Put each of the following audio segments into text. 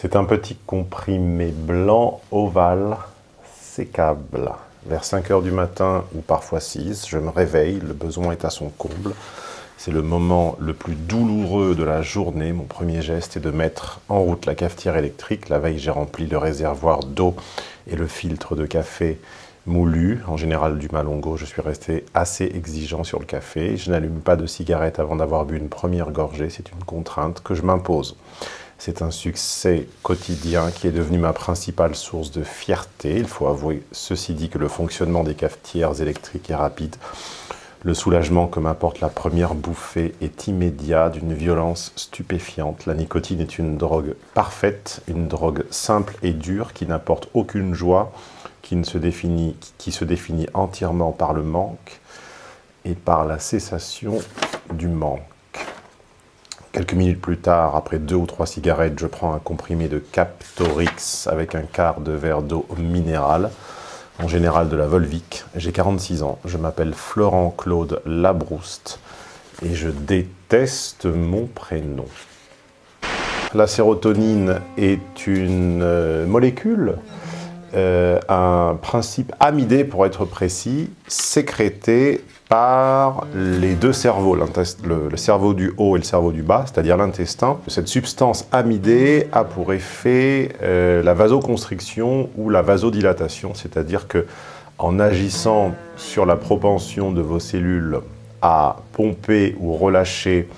C'est un petit comprimé blanc ovale sécable. Vers 5 heures du matin ou parfois 6, je me réveille, le besoin est à son comble. C'est le moment le plus douloureux de la journée. Mon premier geste est de mettre en route la cafetière électrique. La veille, j'ai rempli le réservoir d'eau et le filtre de café moulu, en général du Malongo. Je suis resté assez exigeant sur le café. Je n'allume pas de cigarette avant d'avoir bu une première gorgée. C'est une contrainte que je m'impose. C'est un succès quotidien qui est devenu ma principale source de fierté. Il faut avouer, ceci dit, que le fonctionnement des cafetières électriques est rapide. Le soulagement que m'apporte la première bouffée est immédiat, d'une violence stupéfiante. La nicotine est une drogue parfaite, une drogue simple et dure qui n'apporte aucune joie, qui, ne se définit, qui se définit entièrement par le manque et par la cessation du manque. Quelques minutes plus tard, après deux ou trois cigarettes, je prends un comprimé de Captorix avec un quart de verre d'eau minérale, en général de la Volvic. J'ai 46 ans, je m'appelle Florent Claude Labrouste et je déteste mon prénom. La sérotonine est une euh, molécule, euh, un principe amidé pour être précis, sécrété par les deux cerveaux, le, cerveau du haut et le cerveau du bas, c'est-à-dire l'intestin. Cette substance amidée a pour effet euh, la vasoconstriction ou la vasodilatation, c'est-à-dire que en agissant sur la propension de vos cellules à pomper ou relâcher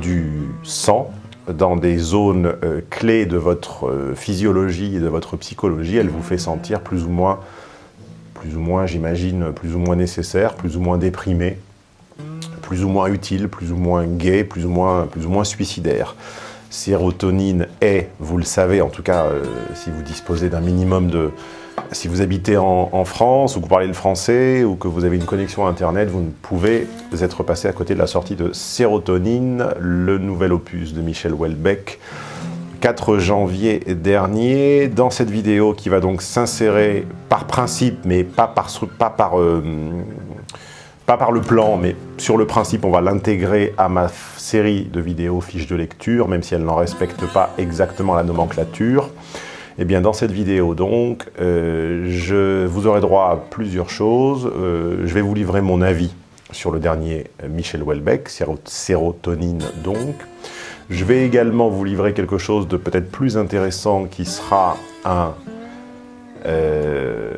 du sang dans des zones euh, clés de votre euh, physiologie et de votre psychologie, elle vous fait sentir plus ou moins plus ou moins, j'imagine, plus ou moins nécessaire, plus ou moins déprimé, plus ou moins utile, plus ou moins gay, plus ou moins, plus ou moins suicidaire. Sérotonine est, vous le savez, en tout cas, euh, si vous disposez d'un minimum de... Si vous habitez en, France, ou que vous parlez le français, ou que vous avez une connexion Internet, vous ne pouvez être passé à côté de la sortie de Sérotonine, le nouvel opus de Michel Houellebecq, 4 janvier dernier. Dans cette vidéo qui va donc s'insérer par principe, mais pas par, pas, par, euh, pas par le plan, mais sur le principe, on va l'intégrer à ma série de vidéos fiches de lecture, même si elle n'en respecte pas exactement la nomenclature. Eh bien dans cette vidéo donc, euh, je, vous aurez droit à plusieurs choses. Euh, je vais vous livrer mon avis sur le dernier Michel Houellebecq, sérotonine donc. Je vais également vous livrer quelque chose de peut-être plus intéressant qui sera un euh,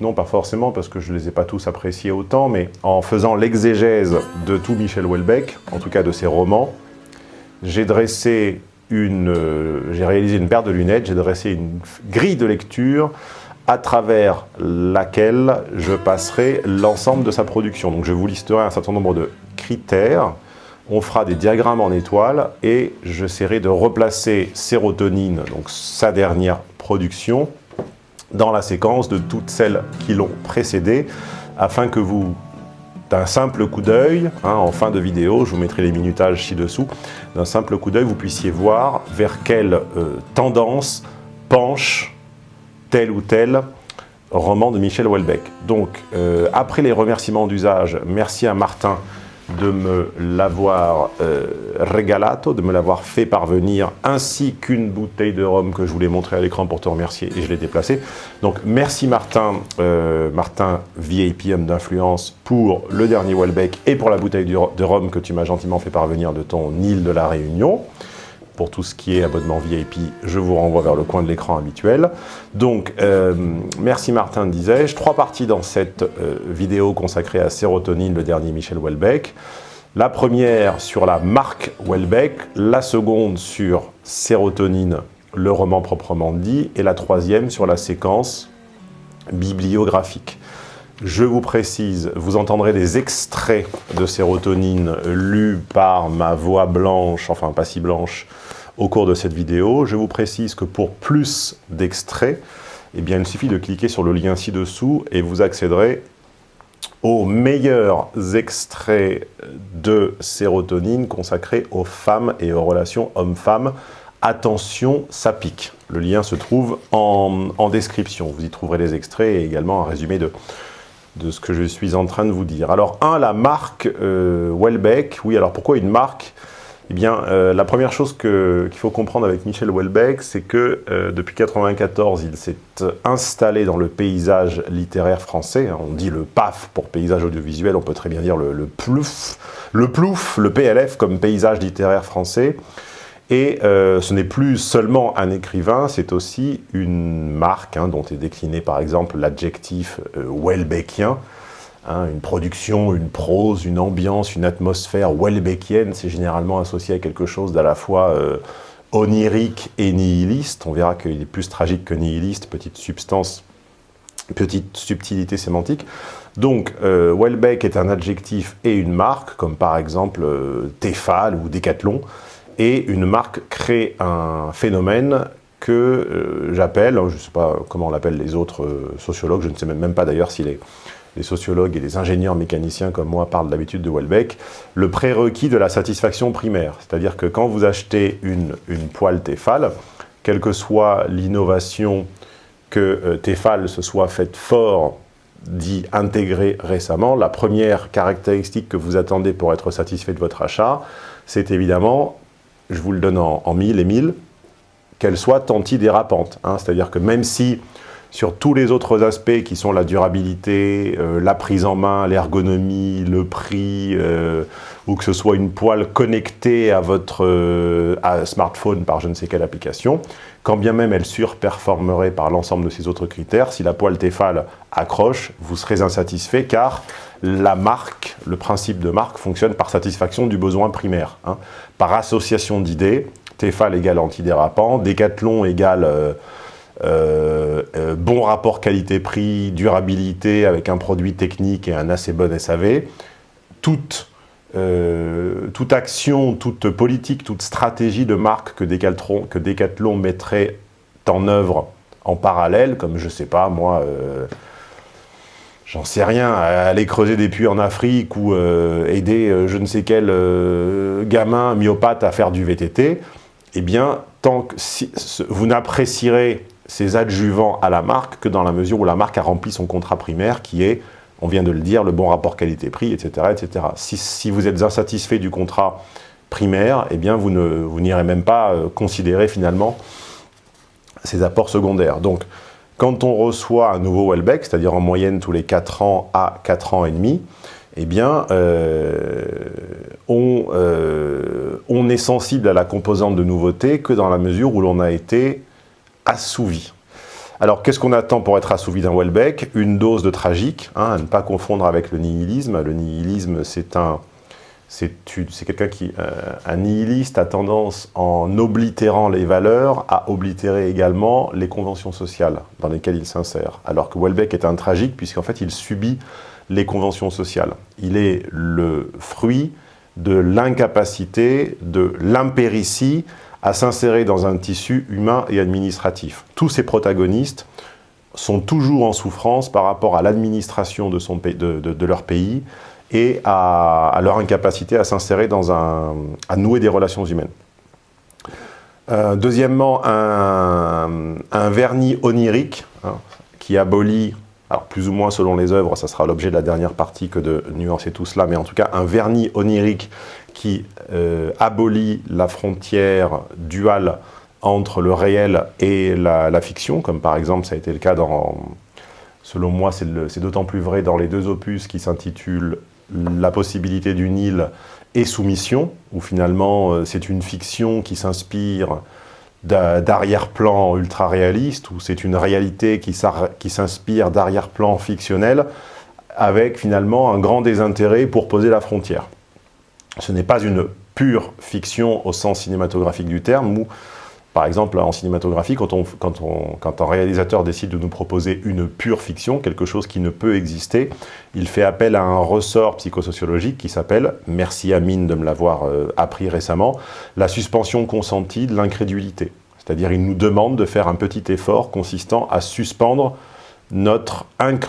non pas forcément parce que je ne les ai pas tous appréciés autant, mais en faisant l'exégèse de tout Michel Houellebecq, en tout cas de ses romans, j'ai dressé une, euh, j'ai réalisé une paire de lunettes, j'ai dressé une grille de lecture à travers laquelle je passerai l'ensemble de sa production. Donc je vous listerai un certain nombre de critères on fera des diagrammes en étoiles et j'essaierai de replacer sérotonine, donc sa dernière production, dans la séquence de toutes celles qui l'ont précédé, afin que vous, d'un simple coup d'œil, hein, en fin de vidéo, je vous mettrai les minutages ci-dessous, d'un simple coup d'œil, vous puissiez voir vers quelle euh, tendance penche tel ou tel roman de Michel Houellebecq. Donc, euh, après les remerciements d'usage, merci à Martin de me l'avoir euh, regalato, de me l'avoir fait parvenir, ainsi qu'une bouteille de rhum que je voulais montrer à l'écran pour te remercier et je l'ai déplacé. Donc merci Martin, euh, Martin VIP homme d'influence pour le dernier Welbeck et pour la bouteille de rhum que tu m'as gentiment fait parvenir de ton île de la Réunion. Pour tout ce qui est abonnement VIP, je vous renvoie vers le coin de l'écran habituel. Donc, euh, merci Martin, disais-je. Trois parties dans cette euh, vidéo consacrée à Sérotonine, le dernier Michel Houellebecq. La première sur la marque Houellebecq, la seconde sur Sérotonine, le roman proprement dit, et la troisième sur la séquence bibliographique. Je vous précise, vous entendrez des extraits de sérotonine lus par ma voix blanche, enfin pas si blanche, au cours de cette vidéo. Je vous précise que pour plus d'extraits, eh bien, il suffit de cliquer sur le lien ci-dessous et vous accéderez aux meilleurs extraits de sérotonine consacrés aux femmes et aux relations hommes-femmes. Attention, ça pique. Le lien se trouve en, description. Vous y trouverez les extraits et également un résumé de, ce que je suis en train de vous dire. Alors, un, la marque euh, Welbeck. Oui, alors pourquoi une marque? Eh bien, euh, la première chose qu'il faut comprendre avec Michel Houellebecq, c'est que euh, depuis 1994, il s'est installé dans le paysage littéraire français. On dit le PAF pour paysage audiovisuel, on peut très bien dire le, le plouf, le plouf, le PLF comme paysage littéraire français. Et euh, ce n'est plus seulement un écrivain, c'est aussi une marque hein, dont est décliné par exemple l'adjectif Houellebecqien, Hein, une production, une prose, une ambiance, une atmosphère Welbeckienne, c'est généralement associé à quelque chose d'à la fois euh, onirique et nihiliste. On verra qu'il est plus tragique que nihiliste, petite substance, petite subtilité sémantique. Donc, euh, Welbeck est un adjectif et une marque, comme par exemple euh, Tefal ou Decathlon, et une marque crée un phénomène que euh, j'appelle, hein, je ne sais pas comment on l'appelle les autres sociologues, je ne sais même pas d'ailleurs s'il est les sociologues et les ingénieurs mécaniciens comme moi parlent d'habitude de Welbeck, le prérequis de la satisfaction primaire. C'est-à-dire que quand vous achetez une, une poêle Tefal, quelle que soit l'innovation que euh, Tefal se soit faite fort dit intégrée récemment, la première caractéristique que vous attendez pour être satisfait de votre achat, c'est évidemment, je vous le donne en, mille et mille, qu'elle soit antidérapante. Hein. C'est-à-dire que même si sur tous les autres aspects qui sont la durabilité, euh, la prise en main, l'ergonomie, le prix, euh, ou que ce soit une poêle connectée à votre euh, smartphone par je ne sais quelle application, quand bien même elle surperformerait par l'ensemble de ces autres critères, si la poêle Tefal accroche, vous serez insatisfait car la marque, le principe de marque fonctionne par satisfaction du besoin primaire, hein. par association d'idées, Tefal égale antidérapant, Decathlon égale euh, euh, bon rapport qualité-prix, durabilité avec un produit technique et un assez bon SAV, toute, euh, toute action, toute politique, toute stratégie de marque que Decathlon, que mettrait en œuvre en parallèle, comme je sais pas, moi, j'en sais rien, aller creuser des puits en Afrique ou aider je ne sais quel gamin myopathe à faire du VTT, eh bien, tant que si, vous n'apprécierez ces adjuvants à la marque que dans la mesure où la marque a rempli son contrat primaire qui est, on vient de le dire, le bon rapport qualité-prix, etc. etc. Si, vous êtes insatisfait du contrat primaire, eh bien vous n'irez même pas euh, considérer finalement ces apports secondaires. Donc, quand on reçoit un nouveau Welbeck, c'est-à-dire en moyenne tous les 4 ans à 4 ans et demi, eh bien, euh, on, euh, on est sensible à la composante de nouveauté que dans la mesure où l'on a été assouvi. Alors, qu'est-ce qu'on attend pour être assouvi d'un Welbeck? Une dose de tragique, hein, à ne pas confondre avec le nihilisme. Le nihilisme, c'est un... C'est quelqu'un qui... Euh, un nihiliste a tendance, en oblitérant les valeurs, à oblitérer également les conventions sociales dans lesquelles il s'insère. Alors que Welbeck est un tragique, puisqu'en fait, il subit les conventions sociales. Il est le fruit de l'incapacité, de l'impéritie à s'insérer dans un tissu humain et administratif. Tous ces protagonistes sont toujours en souffrance par rapport à l'administration de, de, leur pays et à, leur incapacité à s'insérer dans un... à nouer des relations humaines. Euh, deuxièmement, un, vernis onirique hein, qui abolit, alors plus ou moins selon les œuvres, ça sera l'objet de la dernière partie que de nuancer tout cela, mais en tout cas un vernis onirique qui euh, abolit la frontière duale entre le réel et la, fiction, comme par exemple ça a été le cas dans, selon moi c'est d'autant plus vrai dans les deux opus qui s'intitulent La possibilité d'une île et Soumission, où finalement euh, c'est une fiction qui s'inspire d'arrière-plan ultra-réaliste, où c'est une réalité qui s'inspire d'arrière-plan fictionnel, avec finalement un grand désintérêt pour poser la frontière ce n'est pas une pure fiction au sens cinématographique du terme, où, par exemple, en cinématographie, quand, un réalisateur décide de nous proposer une pure fiction, quelque chose qui ne peut exister, il fait appel à un ressort psychosociologique qui s'appelle, merci Amine de me l'avoir euh, appris récemment, la suspension consentie de l'incrédulité. C'est-à-dire, il nous demande de faire un petit effort consistant à suspendre notre,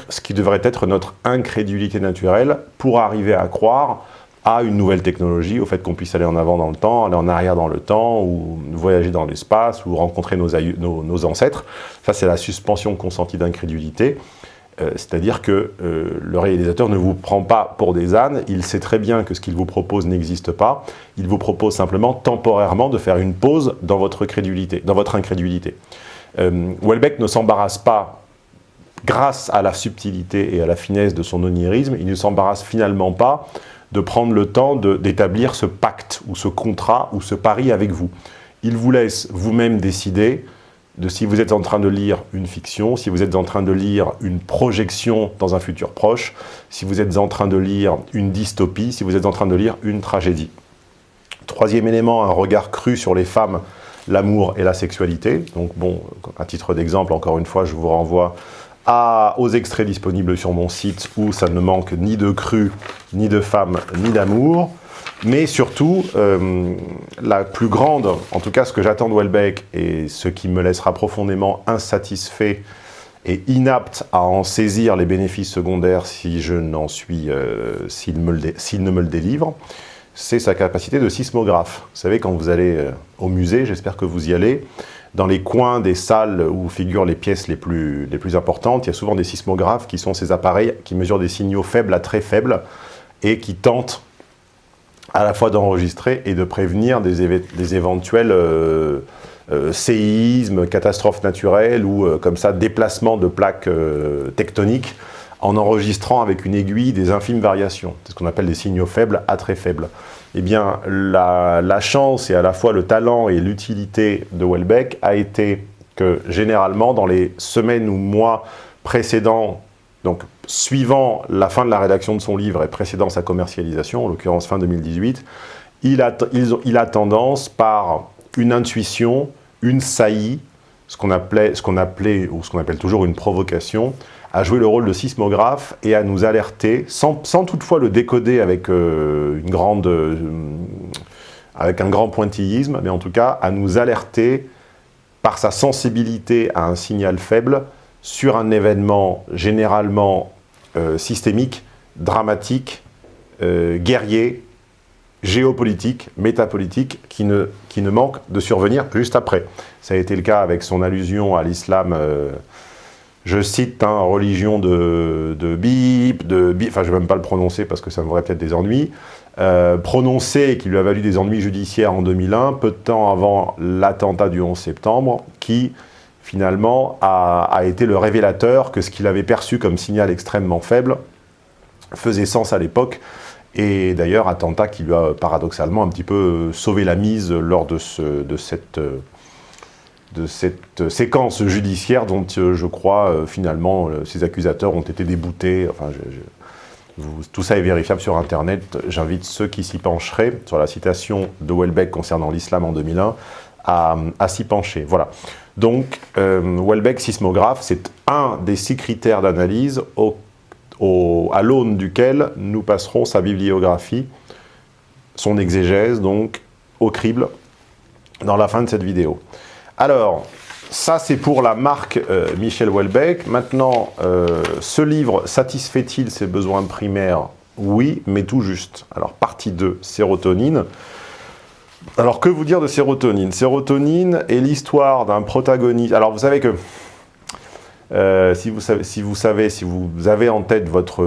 ce qui devrait être notre incrédulité naturelle pour arriver à croire à une nouvelle technologie, au fait qu'on puisse aller en avant dans le temps, aller en arrière dans le temps, ou voyager dans l'espace, ou rencontrer nos, ancêtres. Ça, c'est la suspension consentie d'incrédulité. Euh, c'est-à-dire que euh, le réalisateur ne vous prend pas pour des ânes, il sait très bien que ce qu'il vous propose n'existe pas, il vous propose simplement temporairement de faire une pause dans votre, crédulité, dans votre incrédulité. Euh, Welbeck ne s'embarrasse pas, grâce à la subtilité et à la finesse de son onirisme, il ne s'embarrasse finalement pas de prendre le temps d'établir ce pacte, ou ce contrat, ou ce pari avec vous. Il vous laisse vous-même décider de si vous êtes en train de lire une fiction, si vous êtes en train de lire une projection dans un futur proche, si vous êtes en train de lire une dystopie, si vous êtes en train de lire une tragédie. Troisième élément, un regard cru sur les femmes, l'amour et la sexualité. Donc bon, à titre d'exemple, encore une fois, je vous renvoie aux extraits disponibles sur mon site où ça ne manque ni de cru, ni de femmes, ni d'amour. Mais surtout, euh, la plus grande, en tout cas ce que j'attends de Welbeck, et ce qui me laissera profondément insatisfait et inapte à en saisir les bénéfices secondaires si je n'en suis, euh, s'il ne me le délivre, c'est sa capacité de sismographe. Vous savez, quand vous allez euh, au musée, j'espère que vous y allez, dans les coins des salles où figurent les pièces les plus, importantes, il y a souvent des sismographes qui sont ces appareils qui mesurent des signaux faibles à très faibles et qui tentent à la fois d'enregistrer et de prévenir des, des éventuels euh, euh, séismes, catastrophes naturelles ou euh, comme ça déplacements de plaques tectoniques en enregistrant avec une aiguille des infimes variations. C'est ce qu'on appelle des signaux faibles à très faibles. Eh bien, la, chance et à la fois le talent et l'utilité de Welbeck a été que généralement, dans les semaines ou mois précédents donc, suivant la fin de la rédaction de son livre et précédant sa commercialisation, en l'occurrence fin 2018, il a, il a tendance, par une intuition, une saillie, ce qu'on appelait, appelait, ou ce qu'on appelle toujours une provocation, à jouer le rôle de sismographe et à nous alerter, sans, toutefois le décoder avec, euh, une grande, euh, avec un grand pointillisme, mais en tout cas à nous alerter par sa sensibilité à un signal faible, sur un événement généralement euh, systémique, dramatique, guerrier, géopolitique, métapolitique, qui ne, qui ne manque de survenir juste après. Ça a été le cas avec son allusion à l'islam, je cite, hein, religion de, de bip, de bip, enfin je ne vais même pas le prononcer parce que ça me ferait peut-être des ennuis, prononcé qui lui a valu des ennuis judiciaires en 2001, peu de temps avant l'attentat du 11 septembre, qui finalement, a, été le révélateur que ce qu'il avait perçu comme signal extrêmement faible faisait sens à l'époque, et d'ailleurs, attentat qui lui a paradoxalement un petit peu sauvé la mise lors de, ce, de, cette, de cette séquence judiciaire dont euh, je crois euh, finalement ces accusateurs ont été déboutés. Enfin, tout ça est vérifiable sur Internet. J'invite ceux qui s'y pencheraient, sur la citation de Welbeck concernant l'islam en 2001, à, s'y pencher. Voilà. Donc, euh, Welbeck sismographe, c'est un des six critères d'analyse à l'aune duquel nous passerons sa bibliographie, son exégèse, donc, au crible, dans la fin de cette vidéo. Alors, ça c'est pour la marque euh, Michel Welbeck. Maintenant, euh, ce livre satisfait-il ses besoins primaires? Oui, mais tout juste. Alors, partie 2, sérotonine. Alors, que vous dire de sérotonine? Sérotonine est l'histoire d'un protagoniste... Alors, vous savez que, euh, si, vous savez, si, vous savez, si vous avez en tête votre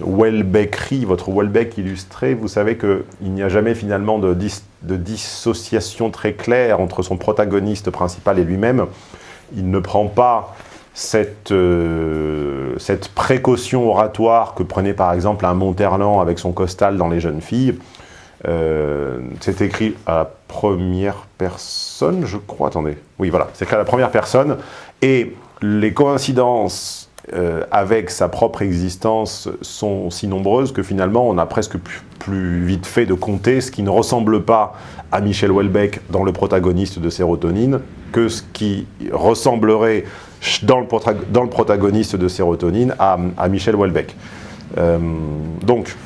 Welbeckerie, votre Welbeck illustré, vous savez qu'il n'y a jamais finalement de, dissociation très claire entre son protagoniste principal et lui-même. Il ne prend pas cette, euh, cette précaution oratoire que prenait par exemple un Monterland avec son costal dans Les Jeunes Filles. Euh, c'est écrit à la première personne, je crois. Attendez. Oui, voilà. C'est écrit à la première personne. Et les coïncidences euh, avec sa propre existence sont si nombreuses que finalement, on a presque plus, vite fait de compter ce qui ne ressemble pas à Michel Houellebecq dans le protagoniste de Sérotonine que ce qui ressemblerait dans le, protagoniste de Sérotonine à, Michel Houellebecq. Euh, donc,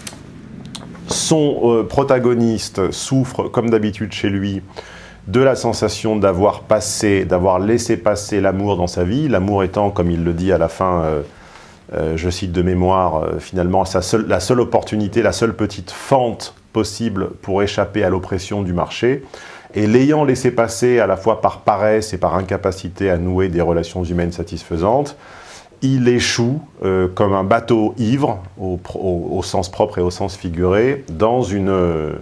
son euh, protagoniste souffre, comme d'habitude chez lui, de la sensation d'avoir passé, d'avoir laissé passer l'amour dans sa vie, l'amour étant, comme il le dit à la fin, euh, euh, je cite de mémoire, finalement la seule opportunité, la seule petite fente possible pour échapper à l'oppression du marché, et l'ayant laissé passer à la fois par paresse et par incapacité à nouer des relations humaines satisfaisantes, il échoue euh, comme un bateau ivre, au, sens propre et au sens figuré, dans une... Euh,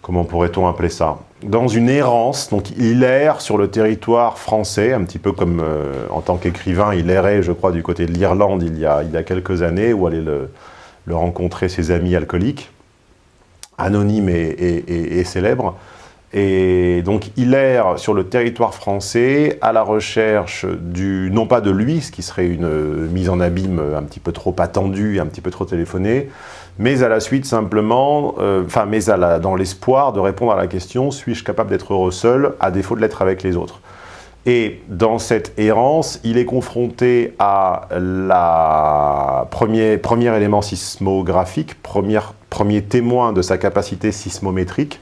comment pourrait-on appeler ça? Dans une errance, donc il erre sur le territoire français, un petit peu comme euh, en tant qu'écrivain, il errait, je crois, du côté de l'Irlande il, y a, il y a quelques années, où aller le, rencontrer ses amis alcooliques, anonymes et célèbres. Et donc il erre sur le territoire français à la recherche du, non pas de lui, ce qui serait une mise en abîme un petit peu trop attendue, un petit peu trop téléphonée, mais à la suite simplement, euh, enfin, mais dans l'espoir de répondre à la question « suis-je capable d'être heureux seul, à défaut de l'être avec les autres ?» Et dans cette errance, il est confronté à la premier, premier élément sismographique, premier, premier témoin de sa capacité sismométrique,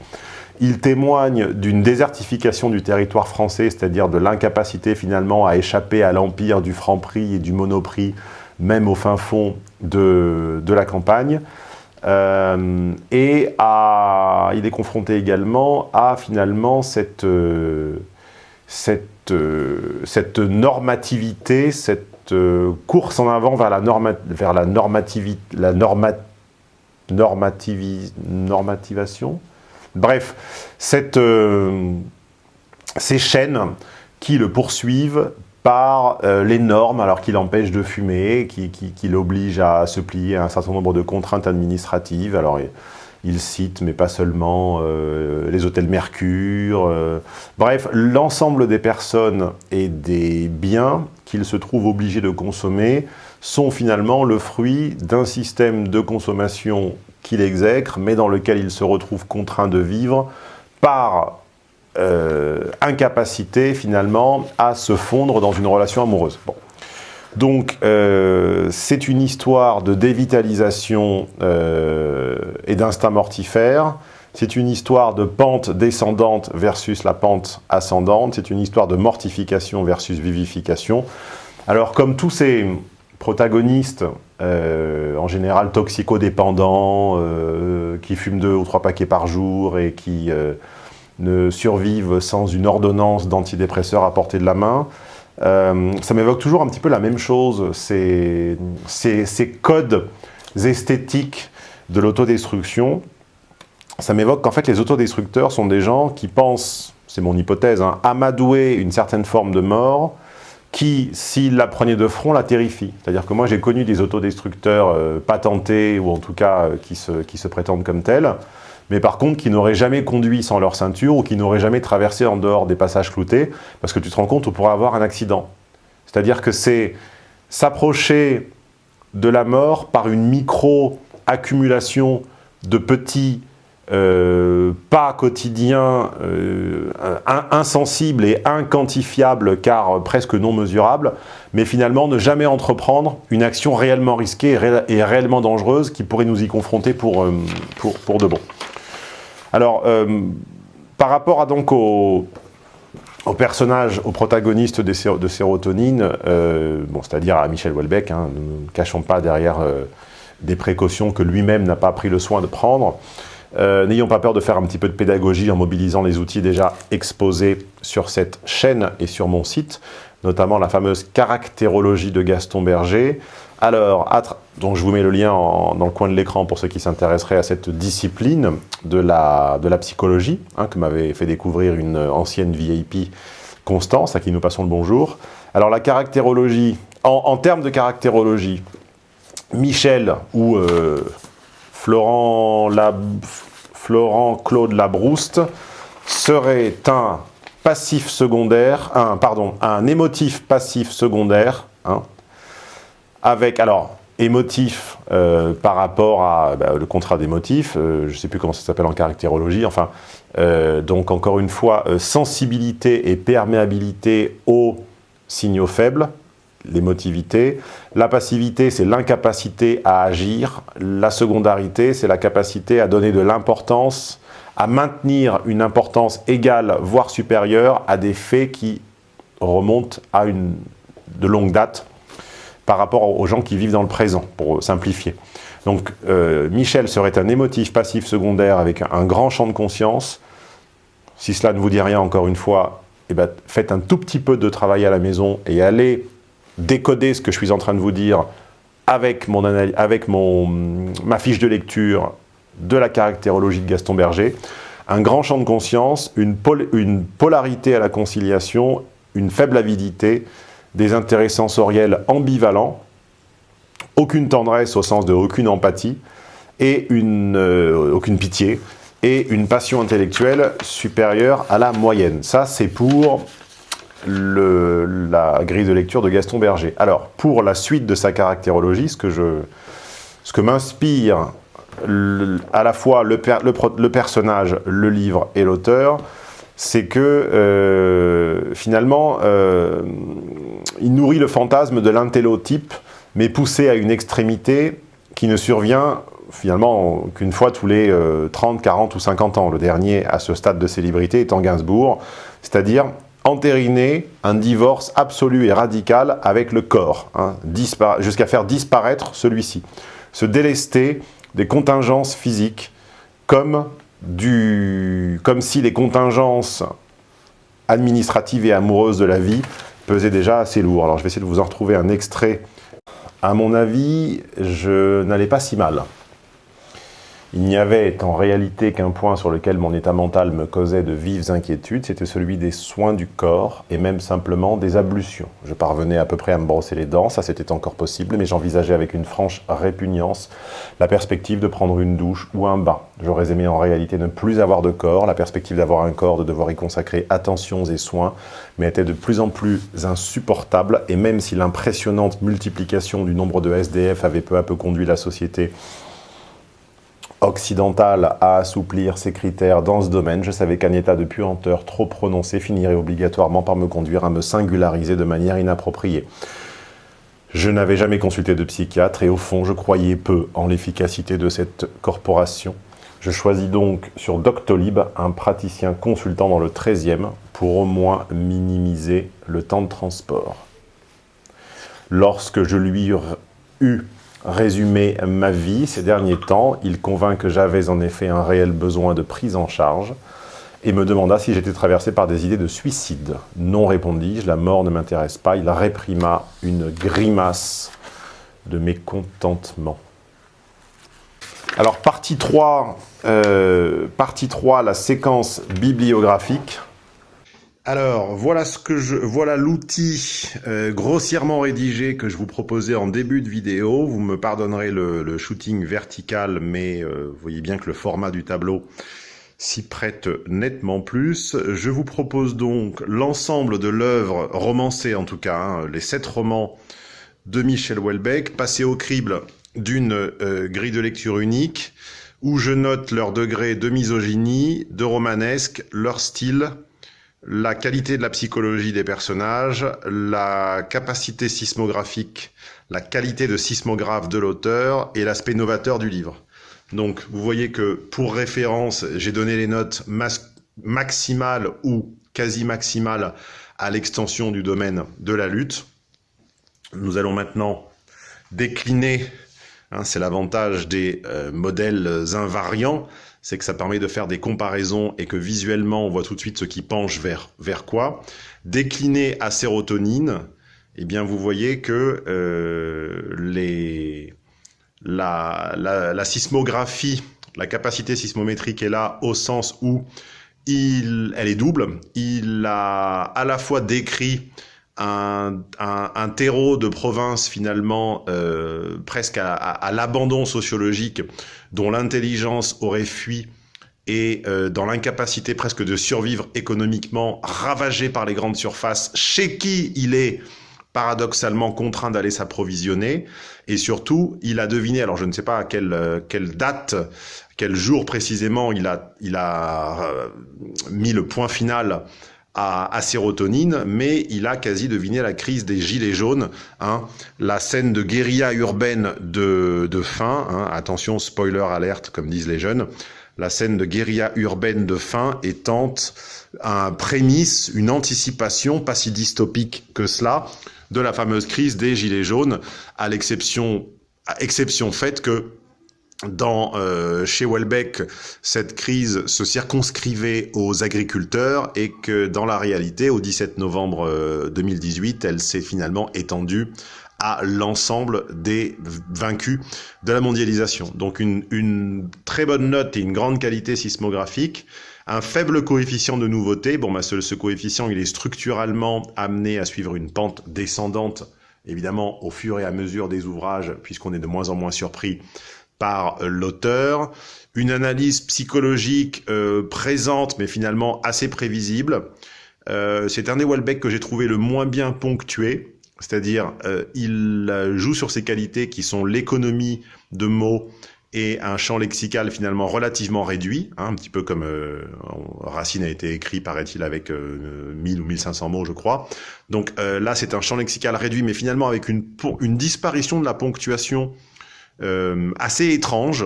il témoigne d'une désertification du territoire français, c'est-à-dire de l'incapacité finalement à échapper à l'empire du franc-prix et du monoprix, même au fin fond de, la campagne. Euh, et il est confronté également à finalement cette, euh, cette, euh, cette normativité, cette course en avant vers la, vers la, normativité, la norma, normativation. Bref, euh, ces chaînes qui le poursuivent par euh, les normes, alors qu'il empêche de fumer, qui, qui, l'oblige à se plier à un certain nombre de contraintes administratives. Alors, il cite, mais pas seulement, euh, les hôtels Mercure. bref, l'ensemble des personnes et des biens qu'il se trouve obligé de consommer sont finalement le fruit d'un système de consommation qu'il exècre, mais dans lequel il se retrouve contraint de vivre par euh, incapacité finalement à se fondre dans une relation amoureuse. Donc euh, c'est une histoire de dévitalisation euh, et d'instinct mortifère, c'est une histoire de pente descendante versus la pente ascendante, c'est une histoire de mortification versus vivification. Alors comme tous ces protagonistes, en général toxicodépendants, qui fument deux ou trois paquets par jour et qui ne survivent sans une ordonnance d'antidépresseurs à portée de la main. ça m'évoque toujours un petit peu la même chose, ces, ces codes esthétiques de l'autodestruction. Ça m'évoque qu'en fait les autodestructeurs sont des gens qui pensent, c'est mon hypothèse, hein, amadouer une certaine forme de mort, qui, s'il la prenait de front, la terrifie. C'est-à-dire que moi, j'ai connu des autodestructeurs euh, patentés, ou en tout cas euh, qui, se, qui se prétendent comme tels, mais par contre qui n'auraient jamais conduit sans leur ceinture, ou qui n'auraient jamais traversé en dehors des passages cloutés, parce que tu te rends compte, on pourrait avoir un accident. C'est-à-dire que c'est s'approcher de la mort par une micro-accumulation de petits euh, pas quotidien, euh, insensible et inquantifiable car presque non mesurable, mais finalement ne jamais entreprendre une action réellement risquée et, réellement dangereuse qui pourrait nous y confronter pour, euh, pour, de bon. Alors, par rapport à donc au, au personnage, au protagoniste de, sérotonine, bon, c'est-à-dire à Michel Houellebecq, hein, ne cachons pas derrière des précautions que lui-même n'a pas pris le soin de prendre, euh, n'ayons pas peur de faire un petit peu de pédagogie en mobilisant les outils déjà exposés sur cette chaîne et sur mon site, notamment la fameuse caractérologie de Gaston Berger. Alors, donc je vous mets le lien dans le coin de l'écran pour ceux qui s'intéresseraient à cette discipline de la, psychologie, hein, que m'avait fait découvrir une ancienne VIP, Constance, à qui nous passons le bonjour. Alors la caractérologie, en, termes de caractérologie, Michel ou euh, Florent, Florent Claude Labrouste serait un passif secondaire, un, pardon, un émotif passif secondaire, hein, avec, alors, émotif euh, par rapport à bah, le contrat d'émotif, euh, je ne sais plus comment ça s'appelle en caractérologie, enfin, euh, donc encore une fois, sensibilité et perméabilité aux signaux faibles, l'émotivité. La passivité, c'est l'incapacité à agir. La secondarité, c'est la capacité à donner de l'importance, à maintenir une importance égale, voire supérieure, à des faits qui remontent à une de longue date par rapport aux gens qui vivent dans le présent, pour simplifier. Donc, euh, Michel serait un émotif passif secondaire avec un grand champ de conscience. Si cela ne vous dit rien, encore une fois, eh ben, faites un tout petit peu de travail à la maison et allez décoder ce que je suis en train de vous dire avec, mon ma fiche de lecture de la caractérologie de Gaston Berger, un grand champ de conscience, une polarité à la conciliation, une faible avidité, des intérêts sensoriels ambivalents, aucune tendresse au sens de aucune empathie, et euh, aucune pitié, et une passion intellectuelle supérieure à la moyenne. Ça, c'est pour la grille de lecture de Gaston Berger. Alors, pour la suite de sa caractérologie, ce que, je, que m'inspire à la fois le, personnage, le livre et l'auteur, c'est que euh, finalement, euh, il nourrit le fantasme de l'intellotype, mais poussé à une extrémité qui ne survient finalement qu'une fois tous les 30, euh, 40 ou 50 ans. Le dernier à ce stade de célébrité étant Gainsbourg, c'est-à-dire entériner un divorce absolu et radical avec le corps, hein, jusqu'à faire disparaître celui-ci. Se délester des contingences physiques comme, du, comme si les contingences administratives et amoureuses de la vie pesaient déjà assez lourd. Alors je vais essayer de vous en retrouver un extrait. À mon avis, je n'allais pas si mal. Il n'y avait en réalité qu'un point sur lequel mon état mental me causait de vives inquiétudes, c'était celui des soins du corps et même simplement des ablutions. Je parvenais à peu près à me brosser les dents, ça c'était encore possible, mais j'envisageais avec une franche répugnance la perspective de prendre une douche ou un bain. J'aurais aimé en réalité ne plus avoir de corps, la perspective d'avoir un corps, de devoir y consacrer attentions et soins, mais était de plus en plus insupportable, et même si l'impressionnante multiplication du nombre de SDF avait peu à peu conduit la société occidentale à assouplir ses critères dans ce domaine, je savais qu'un état de puanteur trop prononcé finirait obligatoirement par me conduire à me singulariser de manière inappropriée. Je n'avais jamais consulté de psychiatre et au fond, je croyais peu en l'efficacité de cette corporation. Je choisis donc sur Doctolib un praticien consultant dans le 13e pour au moins minimiser le temps de transport. Lorsque je lui eus résumer ma vie ces derniers temps, il convint que j'avais en effet un réel besoin de prise en charge et me demanda si j'étais traversé par des idées de suicide. Non, répondis-je, la mort ne m'intéresse pas. Il réprima une grimace de mécontentement. Alors, partie 3, euh, partie 3 la séquence bibliographique. Alors, voilà ce que je, voilà l'outil euh, grossièrement rédigé que je vous proposais en début de vidéo. Vous me pardonnerez le, shooting vertical, mais euh, vous voyez bien que le format du tableau s'y prête nettement plus. Je vous propose donc l'ensemble de l'œuvre romancée, en tout cas, hein, les sept romans de Michel Houellebecq, passés au crible d'une euh, grille de lecture unique, où je note leur degré de misogynie, de romanesque, leur style, la qualité de la psychologie des personnages, la capacité sismographique, la qualité de sismographe de l'auteur et l'aspect novateur du livre. Donc vous voyez que pour référence, j'ai donné les notes maximales ou quasi maximales à l'extension du domaine de la lutte. Nous allons maintenant décliner, hein, c'est l'avantage des euh, modèles invariants, c'est que ça permet de faire des comparaisons et que visuellement, on voit tout de suite ce qui penche vers, vers quoi. Décliné à sérotonine, eh bien, vous voyez que euh, les, la, la, sismographie, la capacité sismométrique est là au sens où il, elle est double. Il a à la fois décrit un, un, terreau de province finalement euh, presque à, l'abandon sociologique dont l'intelligence aurait fui et euh, dans l'incapacité presque de survivre économiquement, ravagé par les grandes surfaces, chez qui il est paradoxalement contraint d'aller s'approvisionner. Et surtout, il a deviné, alors je ne sais pas à quelle, euh, quelle date, quel jour précisément il a, il a mis le point final à, sérotonine, mais il a quasi deviné la crise des gilets jaunes, hein, la scène de guérilla urbaine de, de fin, hein, attention spoiler alerte comme disent les jeunes, la scène de guérilla urbaine de fin étant un prémisse, une anticipation pas si dystopique que cela de la fameuse crise des gilets jaunes, à l'exception, exception faite que dans, euh, chez Welbeck, cette crise se circonscrivait aux agriculteurs et que dans la réalité, au 17 novembre 2018, elle s'est finalement étendue à l'ensemble des vaincus de la mondialisation. Donc une, une, très bonne note et une grande qualité sismographique, un faible coefficient de nouveauté. Bon, bah, ce, ce coefficient, il est structurellement amené à suivre une pente descendante, évidemment, au fur et à mesure des ouvrages, puisqu'on est de moins en moins surpris par l'auteur. Une analyse psychologique euh, présente, mais finalement assez prévisible. Euh, c'est un des Welbeck que j'ai trouvé le moins bien ponctué. C'est-à-dire, euh, il joue sur ses qualités qui sont l'économie de mots et un champ lexical finalement relativement réduit, hein, un petit peu comme euh, Racine a été écrit, paraît-il, avec euh, 1000 ou 1500 mots, je crois. Donc euh, là, c'est un champ lexical réduit, mais finalement avec une, une disparition de la ponctuation euh, assez étrange,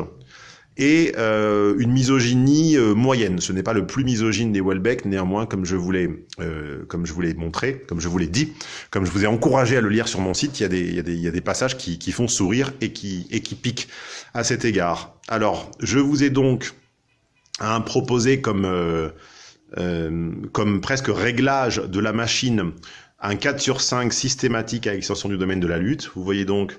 et euh, une misogynie euh, moyenne. Ce n'est pas le plus misogyne des Welbeck, néanmoins, comme je voulais, euh, comme je voulais montrer, comme je vous l'ai dit, comme je vous ai encouragé à le lire sur mon site, il y a des, il y a des, il y a des passages qui, qui font sourire et qui, et qui piquent à cet égard. Alors, je vous ai donc hein, proposé comme, euh, euh, comme presque réglage de la machine un 4 sur 5 systématique à l'extension du domaine de la lutte. Vous voyez donc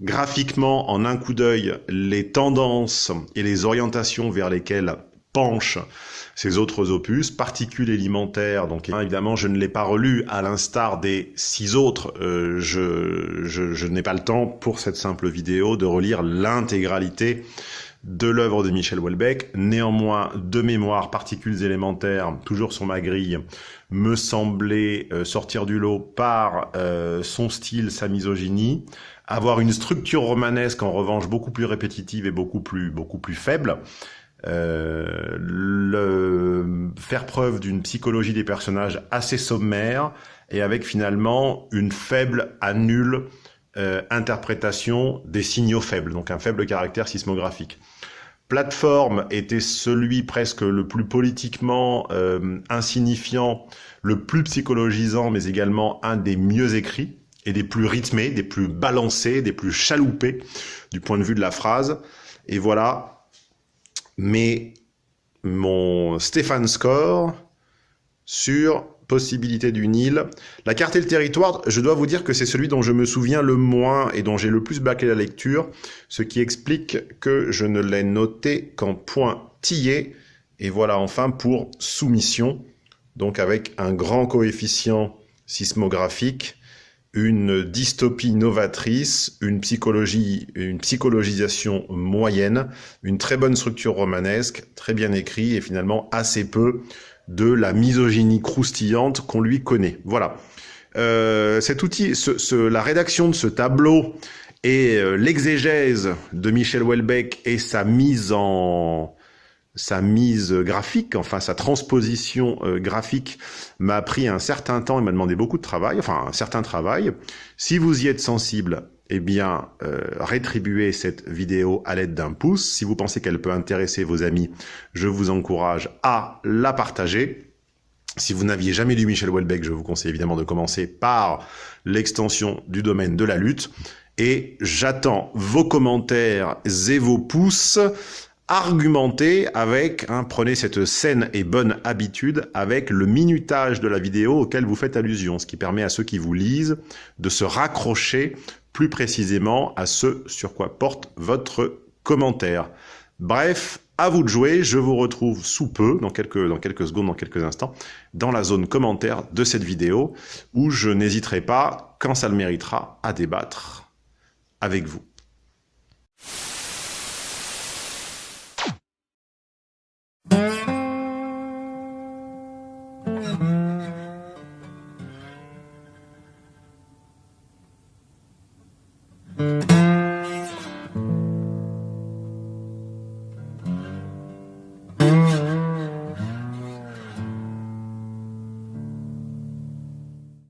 graphiquement en un coup d'œil les tendances et les orientations vers lesquelles penchent ces autres opus, particules élémentaires, donc évidemment je ne l'ai pas relu à l'instar des six autres, euh, je n'ai pas le temps pour cette simple vidéo de relire l'intégralité de l'œuvre de Michel Houellebecq. Néanmoins, de mémoire, particules élémentaires, toujours sur ma grille, me semblait euh, sortir du lot par euh, son style, sa misogynie, avoir une structure romanesque en revanche beaucoup plus répétitive et beaucoup plus beaucoup plus faible. Euh, faire preuve d'une psychologie des personnages assez sommaire et avec finalement une faible à nulle interprétation des signaux faibles, donc un faible caractère sismographique. Plateforme était celui presque le plus politiquement euh, insignifiant, le plus psychologisant, mais également un des mieux écrits et des plus rythmés, des plus balancés, des plus chaloupés du point de vue de la phrase. Et voilà, mais mon Stéphane Score sur possibilité d'une île. La carte et le territoire, je dois vous dire que c'est celui dont je me souviens le moins et dont j'ai le plus bâclé la lecture, ce qui explique que je ne l'ai noté qu'en pointillé. Et voilà enfin pour soumission, donc avec un grand coefficient sismographique, une dystopie novatrice, une psychologie, une psychologisation moyenne, une très bonne structure romanesque, très bien écrit et finalement assez peu de la misogynie croustillante qu'on lui connaît. Voilà. Euh, cet outil, ce, ce, la rédaction de ce tableau et euh, l'exégèse de Michel Houellebecq et sa mise en sa mise graphique, enfin sa transposition euh, graphique m'a pris un certain temps et m'a demandé beaucoup de travail, enfin un certain travail. Si vous y êtes sensible, eh bien, euh, rétribuez cette vidéo à l'aide d'un pouce. Si vous pensez qu'elle peut intéresser vos amis, je vous encourage à la partager. Si vous n'aviez jamais lu Michel Houellebecq, je vous conseille évidemment de commencer par l'extension du domaine de la lutte. Et j'attends vos commentaires et vos pouces argumenter avec, hein, prenez cette saine et bonne habitude, avec le minutage de la vidéo auquel vous faites allusion, ce qui permet à ceux qui vous lisent de se raccrocher plus précisément à ce sur quoi porte votre commentaire. Bref, à vous de jouer, je vous retrouve sous peu, dans quelques, dans quelques secondes, dans quelques instants, dans la zone commentaire de cette vidéo, où je n'hésiterai pas, quand ça le méritera, à débattre avec vous.